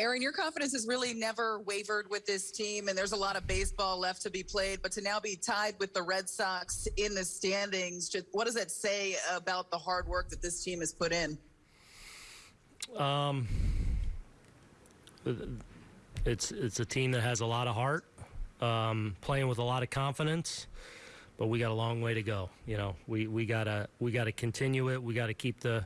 Aaron, your confidence has really never wavered with this team, and there's a lot of baseball left to be played. But to now be tied with the Red Sox in the standings, just what does that say about the hard work that this team has put in? Um, it's it's a team that has a lot of heart, um, playing with a lot of confidence, but we got a long way to go. You know, we we gotta we gotta continue it. We gotta keep the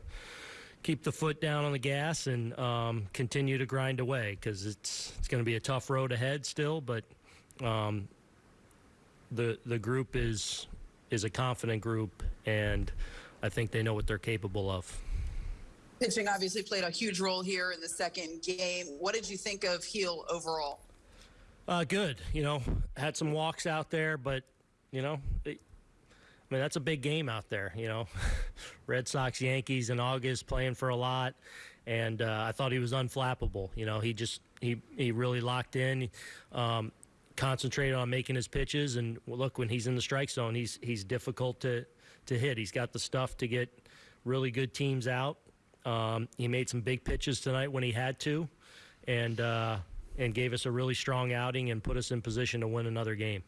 keep the foot down on the gas and um, continue to grind away because it's it's going to be a tough road ahead still. But um, the the group is is a confident group, and I think they know what they're capable of. Pitching obviously played a huge role here in the second game. What did you think of Gil overall? Uh, good. You know, had some walks out there, but you know, it, I mean that's a big game out there. You know, Red Sox, Yankees in August, playing for a lot, and uh, I thought he was unflappable. You know, he just he he really locked in. Um, concentrated on making his pitches and look when he's in the strike zone he's he's difficult to to hit he's got the stuff to get really good teams out um, he made some big pitches tonight when he had to, and uh, and gave us a really strong outing and put us in position to win another game.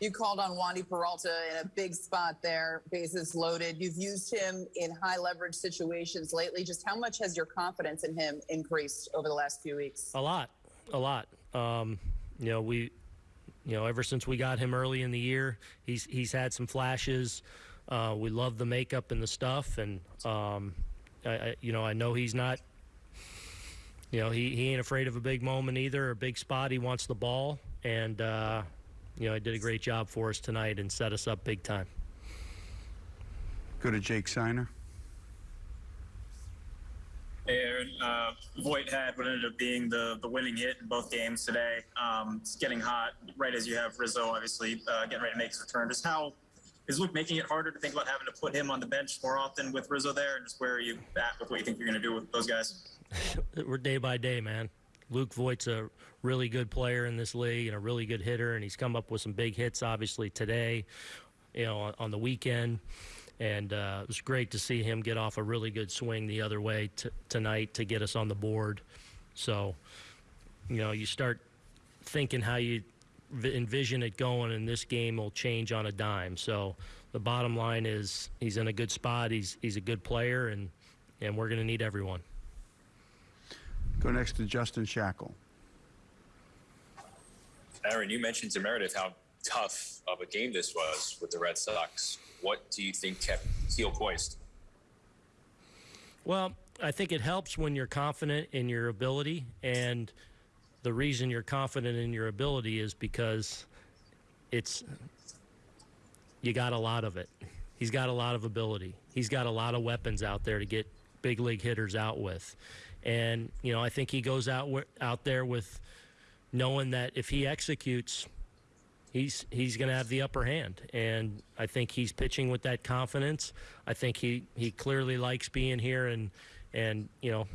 You called on Wandy Peralta in a big spot there, bases loaded. You've used him in high leverage situations lately. Just how much has your confidence in him increased over the last few weeks? A lot, a lot. Um, you know, we, you know, ever since we got him early in the year, he's he's had some flashes. Uh, we love the makeup and the stuff, and um, I, I, you know, I know he's not. You know, he, he ain't afraid of a big moment either, a big spot. He wants the ball, and uh, you know, he did a great job for us tonight and set us up big time. Go to Jake Seiner. Hey, Aaron. Uh, Voit had what ended up being the, the winning hit in both games today. Um, it's getting hot right as you have Rizzo, obviously, uh, getting ready to make his return. Just how is Luke making it harder to think about having to put him on the bench more often with Rizzo there? And just where are you at with what you think you're going to do with those guys? We're day by day, man. Luke Voit's a really good player in this league and a really good hitter, and he's come up with some big hits, obviously, today, you know, on, on the weekend. And uh, it was great to see him get off a really good swing the other way t- tonight to get us on the board. So, you know, you start thinking how you envision it going, and this game will change on a dime. So the bottom line is he's in a good spot. He's he's a good player, and and we're going to need everyone. Go next to Justin Shackle. Aaron, you mentioned to Meredith how tough of a game this was with the Red Sox. What do you think kept Gil poised? Well, I think it helps when you're confident in your ability and the reason you're confident in your ability is because it's you got a lot of it. He's got a lot of ability. He's got a lot of weapons out there to get big league hitters out with. And you know, I think he goes out out there with knowing that if he executes he's he's going to have the upper hand and I think he's pitching with that confidence. I think he he clearly likes being here and and you know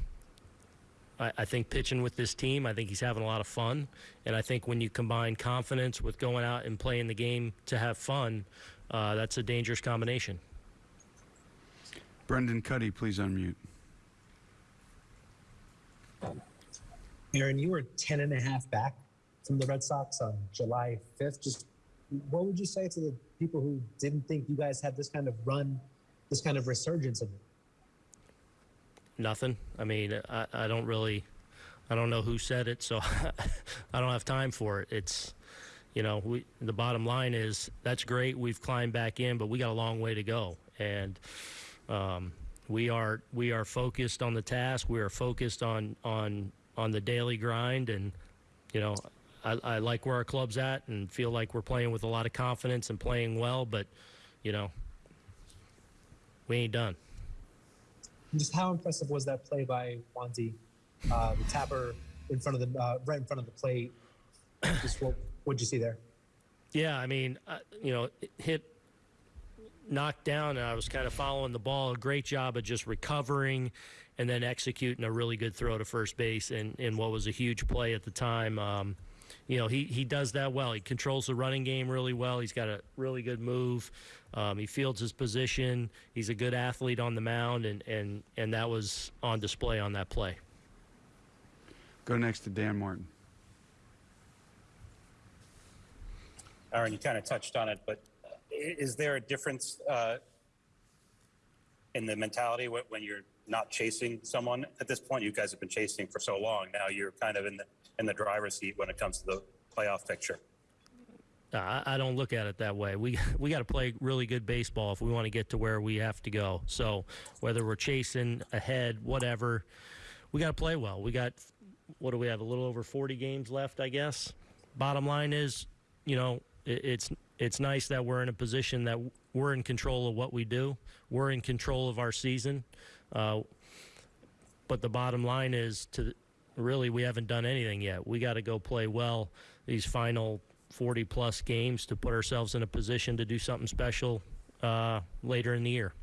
I, I, think pitching with this team, I think he's having a lot of fun. And I think when you combine confidence with going out and playing the game to have fun, uh, that's a dangerous combination. Brendan Kuty, please unmute. Aaron, you were 10 and a half back from the Red Sox on July 5th. Just what would you say to the people who didn't think you guys had this kind of run, this kind of resurgence of it? nothing. I mean, I, I don't really, I don't know who said it, so I don't have time for it. It's, you know, we, the bottom line is that's great. We've climbed back in, but we got a long way to go, and um, we are we are focused on the task. We are focused on on on the daily grind, and you know, I, I like where our club's at, and feel like we're playing with a lot of confidence and playing well. But you know, we ain't done just how impressive was that play by Wandy, uh, the tapper in front of the uh, right in front of the plate? Just what would you see there? Yeah, I mean, uh, you know, hit knocked down and I was kind of following the ball. A great job of just recovering and then executing a really good throw to first base in, in what was a huge play at the time. Um, you know, he, he does that well. He controls the running game really well. He's got a really good move. Um, he fields his position. He's a good athlete on the mound, and, and, and that was on display on that play. Go next to Dan Martin. Aaron, you kind of touched on it, but i- is there a difference uh, in the mentality when, you're not chasing someone at this point? You guys have been chasing for so long. Now you're kind of in the in the driver's seat when it comes to the playoff picture. Uh, I, I don't look at it that way. We we got to play really good baseball if we want to get to where we have to go. So whether we're chasing ahead, whatever, we got to play well. We got what do we have? A little over 40 games left, I guess. Bottom line is, you know, it's it's nice that we're in a position that we're in control of what we do. We're in control of our season. Uh, but the bottom line is to really we haven't done anything yet. We got to go play well these final 40 plus games to put ourselves in a position to do something special uh, later in the year.